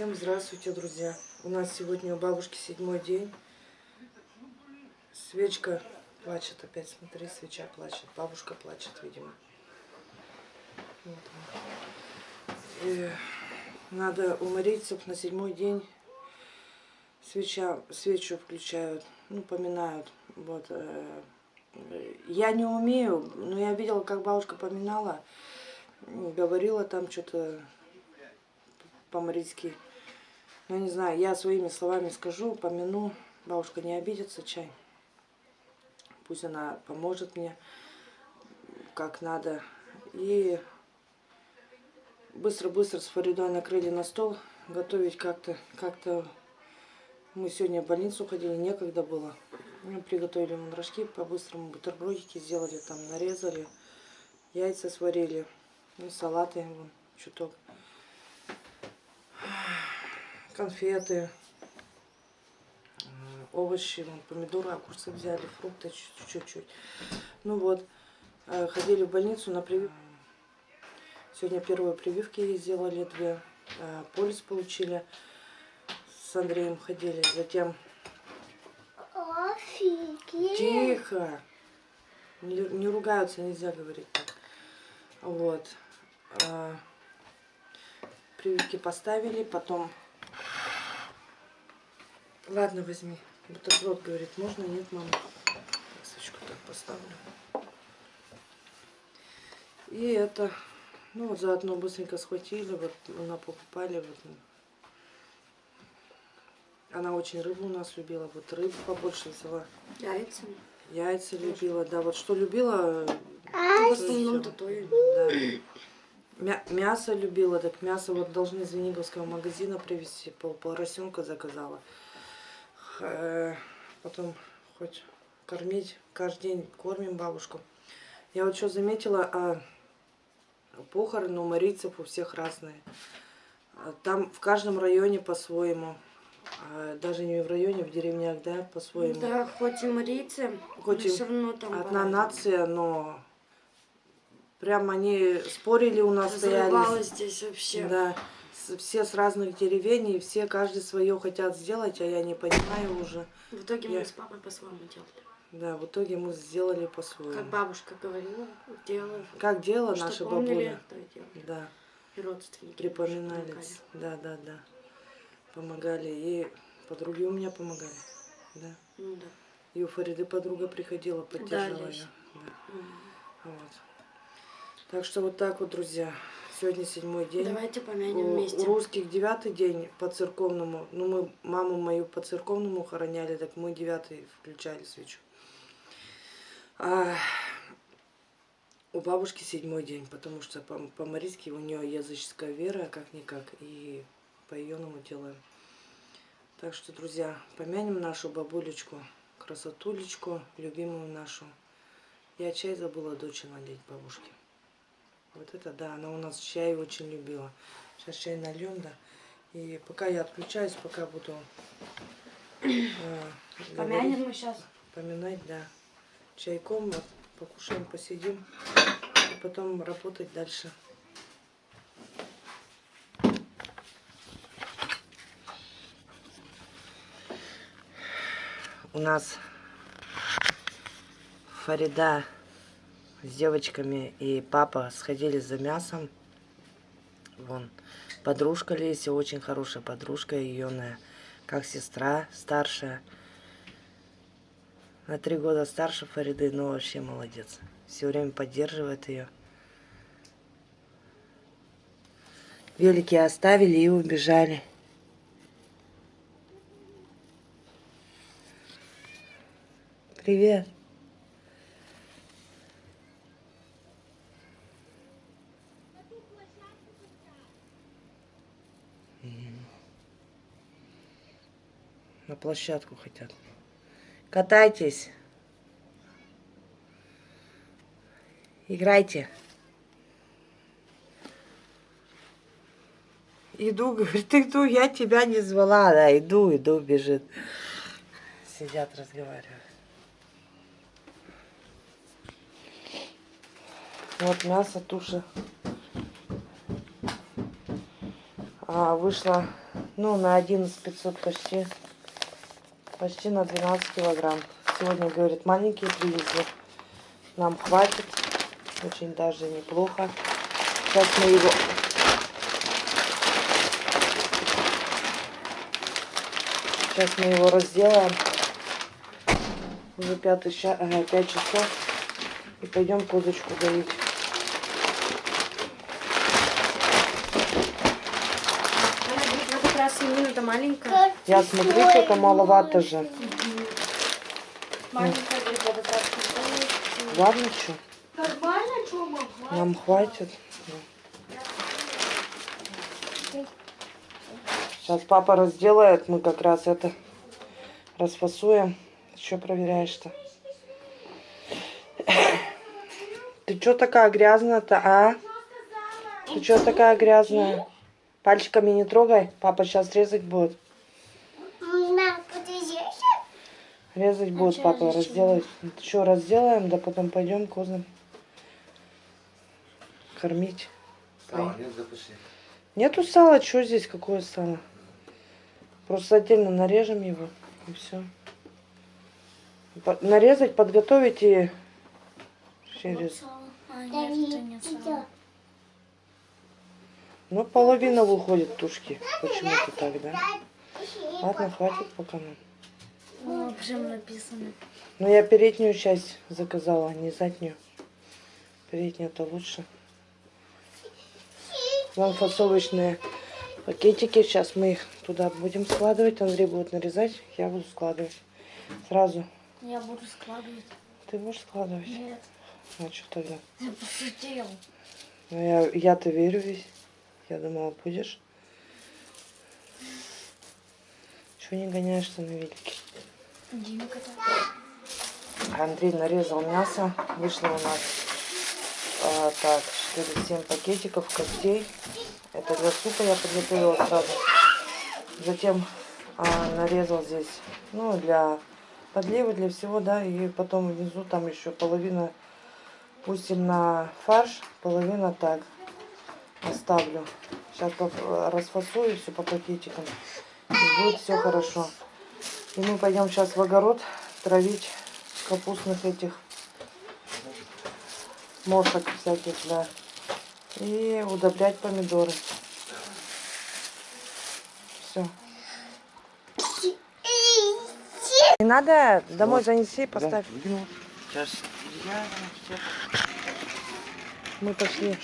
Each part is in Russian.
Всем здравствуйте, друзья. У нас сегодня у бабушки седьмой день. Свечка плачет опять, смотри, свеча плачет. Бабушка плачет, видимо. Вот. И надо умориться на седьмой день. Свеча, свечу включают, ну, поминают. Вот. э, Я не умею, но я видела, как бабушка поминала. Говорила там что-то по-марийски. Ну, не знаю, я своими словами скажу, помяну. Бабушка не обидится, чай. Пусть она поможет мне, как надо. И быстро-быстро с Фаридой накрыли на стол. Готовить как-то, как-то... Мы сегодня в больницу ходили, некогда было. Мы приготовили рожки по-быстрому, бутербродики сделали, там нарезали, яйца сварили, ну, салаты, вон, чуток конфеты, овощи, вон, помидоры, огурцы взяли, фрукты чуть-чуть. Ну вот, э, ходили в больницу на прививку. Сегодня первые прививки сделали две, э, полис получили, с Андреем ходили, затем... Офигеть. Тихо! Не, не ругаются, нельзя говорить так. Вот. Э, прививки поставили, потом Ладно, возьми. Бутерброд говорит, можно? Нет, мама. Свечку так поставлю. И это, ну вот заодно быстренько схватили, вот на покупали. Вот. Она очень рыбу у нас любила, вот рыбу побольше взяла. Яйца. Яйца любила, да, вот что любила. В основном то и- Да. Мя- мясо любила, так мясо вот должны из Вениговского магазина привезти, пол поросенка заказала. Э, Потом хоть кормить, каждый день кормим бабушку. Я вот что заметила, а, похороны у марийцев у всех разные. А Там в каждом районе по-своему. А Даже не в районе, в деревнях, да, по-своему. Да, хоть и марийцы, Хоть но все равно там Одна по-разному. нация, но прям они спорили у нас, стояли. Здесь вообще. Да, все с разных деревень, и все каждый свое хотят сделать, а я не понимаю уже. В итоге Я- мы с папой по-своему делали. Да, в итоге мы сделали по-своему. Как бабушка говорила, делала. Как делала Что наша помнили, бабуля. то. Да, И родственники. припоминали. тоже Да, да, да. Помогали. И подруги у меня помогали. Да. Ну да. И у Фариды подруга приходила, поддерживала. Леся. Да. Мгм. Вот. Так что вот так вот, друзья. Сегодня седьмой день. Давайте помянем У, вместе. у русских девятый день по церковному. Ну, мы маму мою по церковному хороняли, так мы девятый включали свечу. А у бабушки седьмой день, потому что по- по-марийски у нее языческая вера, как-никак, и по ее делаем. Так что, друзья, помянем нашу бабулечку, красотулечку, любимую нашу. Я чай забыла дочь налить бабушке. Вот это да, она у нас чай очень любила. Сейчас чай нальем, да. И пока я отключаюсь, пока буду э, Помянем мы сейчас. поминать, да. Чайком покушаем, посидим. И потом работать дальше. У нас Фарида с девочками и папа сходили за мясом. Вон, подружка Леся, очень хорошая подружка, ее как сестра старшая. На три года старше Фариды, но вообще молодец. Все время поддерживает ее. Велики оставили и убежали. Привет. На площадку хотят. Катайтесь. Играйте. Иду, говорит, иду, я тебя не звала. Да, иду, иду, бежит. Сидят, разговаривают. Вот мясо, туша. А, вышла, ну, на 11 500 почти, почти на 12 килограмм. Сегодня, говорит, маленькие привезли. Нам хватит. Очень даже неплохо. Сейчас мы его... Сейчас мы его разделаем. Уже пятый час, ага, пять часов. И пойдем козочку доить. Она говорит, в этот свинина-то маленькая. Я смотрю, что-то маловато же. Ладно, что? Нормально, что могла? Нам хватит. Сейчас папа разделает, мы как раз это расфасуем. Что проверяешь-то? Ты что такая грязная-то, а? Ты что такая грязная? Пальчиками не трогай, папа сейчас резать будет. Мам, подожди. Резать будет, чё папа, разделать. Что, разделаем, да потом пойдем козам кормить. Сало нет, запиши. Нету сала, что здесь, какое сало? Просто отдельно нарежем его и все. Нарезать, подготовить и через. А, Да нет, это нет, нет идёт. сала. Ну, половина выходит тушки. Почему-то так, да? Ладно, хватит пока нам. О, прям написано. Но я переднюю часть заказала, а не заднюю. Передняя-то лучше. Вон фасовочные пакетики. Сейчас мы их туда будем складывать. Андрей будет нарезать, я буду складывать. Сразу. Я буду складывать. Ты будешь складывать? Нет, А что тогда? я пошутил. Ну, я, я-то верю весь. Я думала, будешь. Чего не гоняешься на велике? Андрей нарезал мясо. Вышло у нас а, так 4-7 пакетиков костей. Это для супа я подготовила сразу. Затем а, нарезал здесь, ну, для подливы, для всего, да. И потом внизу там еще половина пустим на фарш, половина так оставлю. Сейчас расфасую все по пакетикам. И будет все хорошо. И мы пойдем сейчас в огород травить капустных этих мошек всяких, да. И удобрять помидоры. Все. Не надо, домой занеси, поставь. Сейчас я Мы пошли.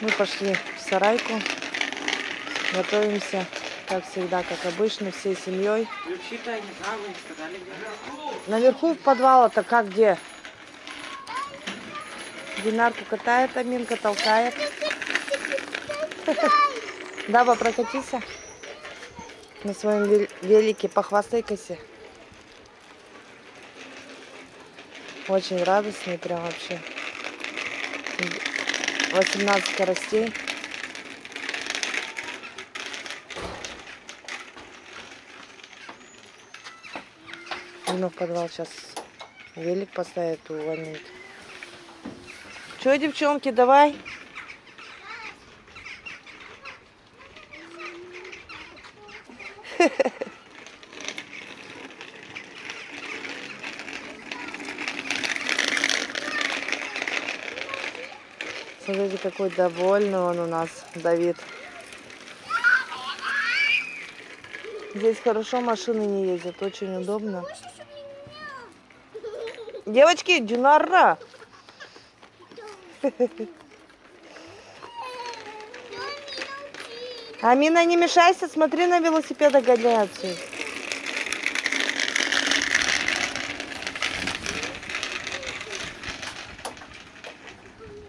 Мы пошли в сарайку. Готовимся, как всегда, как обычно, всей семьей. Наверху в подвал-то как где? Динарку катает, Аминка толкает. Даба, прокатись на своем вел- велике, похвастайкайся. Очень радостный прям вообще. 18 скоростей. Дина в подвал сейчас велик поставит, увольнит. Че, девчонки, давай. Смотрите, какой довольный он у нас, Давид. Здесь хорошо машины не ездят, очень удобно. Девочки, Динара! Амина, не мешайся, смотри на велосипеда гоняются.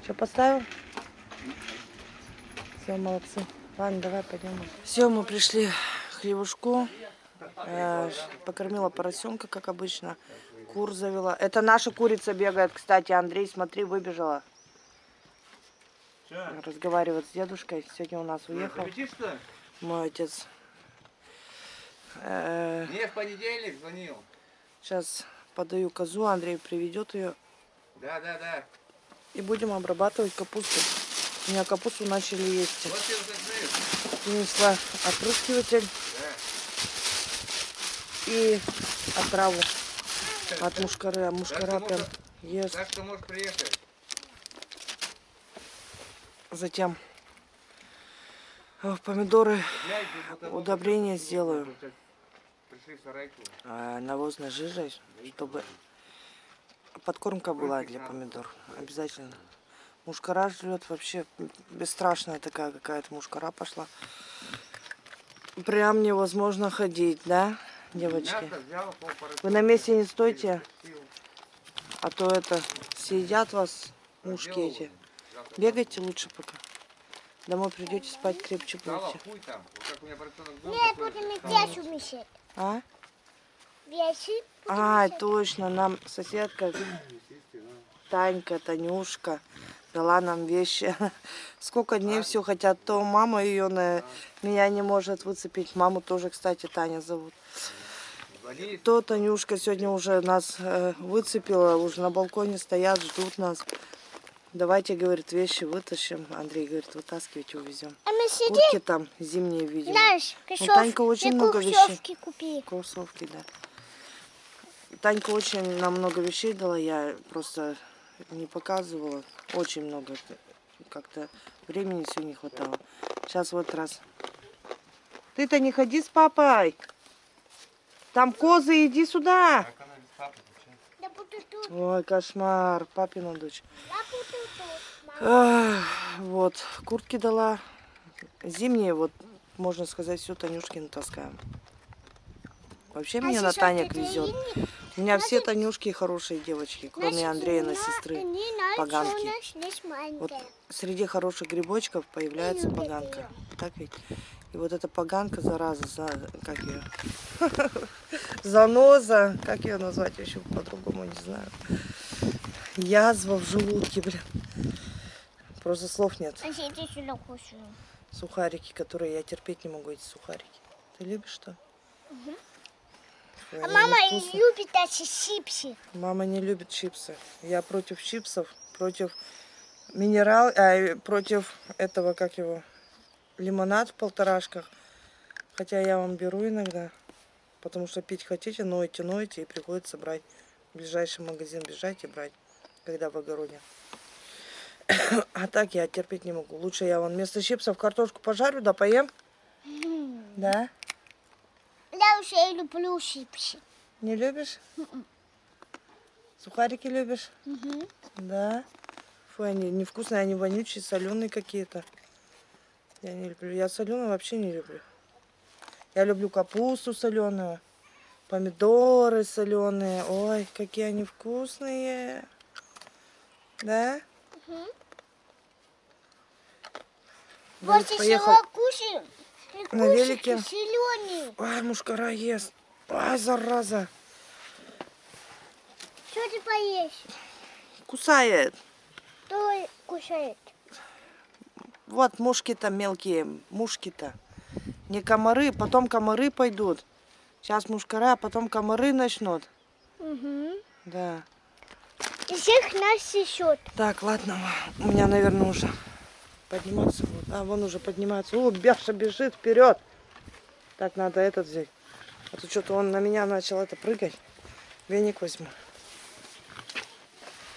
Что, поставил? Все, молодцы. Ладно, давай пойдем. Все, мы пришли к хлебушку. Э, покормила поросенка, как обычно. Кур завела. Это наша курица бегает, кстати, Андрей, смотри, выбежала. Разговаривает с дедушкой. Сегодня у нас уехал мой отец. Э, Не, в понедельник звонил. Сейчас подаю козу, Андрей приведет ее. Да, да, да. И будем обрабатывать капусту. У меня капусту начали есть. Принесла опрыскиватель и отраву от мушкары. А мушкара прям ест. Так что можешь приехать. Затем э, помидоры удобрения сделаю э, навозной жижей, чтобы подкормка была для помидор. Обязательно. Мушкара жрет вообще бесстрашная такая какая-то мушкара пошла. Прям невозможно ходить, да, девочки? Вы на месте не стойте, а то это съедят вас мушки эти. Бегайте лучше пока. Домой придете спать крепче будете. Нет, будем вещи умещать. А? А, точно, нам соседка Танька, Танюшка дала нам вещи. Сколько дней все хотят, то мама ее на меня не может выцепить. Маму тоже, кстати, Таня зовут. То Танюшка сегодня уже нас э, выцепила, уже на балконе стоят, ждут нас. Давайте, говорит, вещи вытащим. Андрей говорит, вытаскивайте, увезем. А мы сидим, Куртки там зимние, видимо. знаешь, Танька очень много вещей. кроссовки купи. Кроссовки, да. Танька очень нам много вещей дала, я просто не показывала. Очень много. Как-то времени все не хватало. Сейчас вот раз. Ты-то не ходи с папой. Там козы, иди сюда. Ой, кошмар, папина дочь. Ах, вот, куртки дала. Зимние, вот, можно сказать, все Танюшки таскаем. Вообще А меня на Танек везет. У меня все Танюшки хорошие девочки, кроме Андрея, не сестры. поганки. Вот среди хороших грибочков появляется поганка. Так ведь? И вот эта поганка, зараза, за, как ее? Заноза, как ее назвать еще по-другому, не знаю. Язва в желудке, блин. Просто слов нет. А. Сухарики, которые я терпеть не могу, эти сухарики. Ты любишь что? Фу, А они мама невкусные. любит эти чипсы. Мама не любит чипсы. Я против чипсов, против минерал, а, против этого, как его, лимонад в полторашках. Хотя я вам беру иногда, потому что пить хотите, ноете, ноете, и приходится брать. В ближайший магазин бежать и брать, когда в огороде. А так я терпеть не могу. Лучше я вон вместо чипсов картошку пожарю, да поем. Да? Я уже люблю чипсы. Не любишь? Сухарики любишь? Мгм. Да. Фу, они невкусные, они вонючие, соленые какие-то. Я не люблю. Я соленую вообще не люблю. Я люблю капусту соленую, помидоры соленые. Ой, какие они вкусные. Да? Вот поехал. еще кушаем. На велике. Ой, мушкара ест. Ой, зараза. Что ты поешь? Кусает. Кто кушает? Вот мушки-то мелкие, мушки-то. Не комары, потом комары пойдут. Сейчас мушкара, а потом комары начнут. Угу. Да. И всех нас сечет. Так, ладно, у меня, наверное, уже подниматься будет. А, вон уже поднимается. О, Бяша бежит вперед. Так, надо этот взять. А то что-то он на меня начал это прыгать. Веник возьму.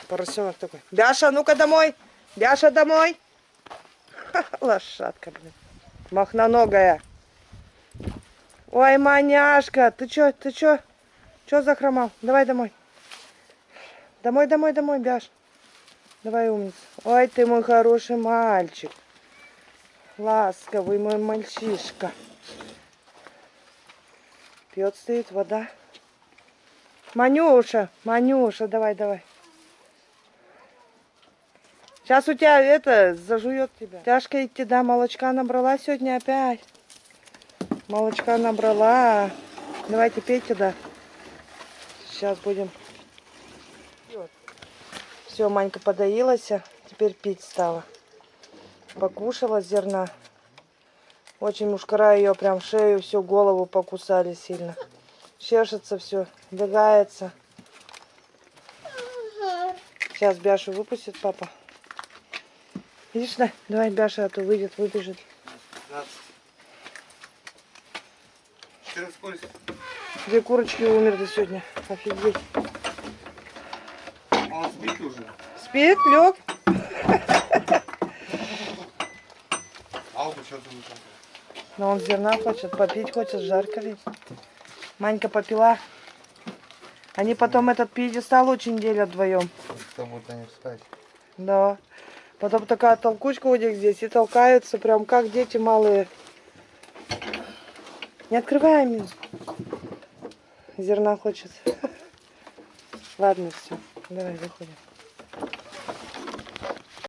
Поросенок такой. Бяша, ну-ка домой. Бяша, домой. Ха, Лошадка, блин. Махноногая. Ой, маняшка, ты чё, ты чё? Чё захромал? Давай домой. Домой, домой, домой, Бяш. Давай, умница. Ой, ты мой хороший мальчик. Ласковый мой мальчишка. Пьет стоит вода. Манюша, Манюша, давай, давай. Сейчас у тебя это зажует тебя. Тяжко идти, да, молочка набрала сегодня опять. Молочка набрала. Давайте пейте, да. Сейчас будем. Все, Манька подоилась, а теперь пить стала. Покушала зерна. Очень мушкара ее прям шею, всю голову покусали сильно. Чешется все, бегается. Сейчас Бяшу выпустит папа. Видишь, да? Давай Бяша, а то выйдет, выбежит. Ты расколься. Две курочки умерли сегодня. Офигеть. Спит лег. Но он зерна хочет, попить хочет, жарко ведь. Манька попила. Они потом этот пьедестал очень делят вдвоем. Кто будет на них спать? Да. Потом такая толкучка у них здесь и толкаются, прям как дети малые. Не открывай мне. Зерна хочет. Ладно, все. Давай, выходим.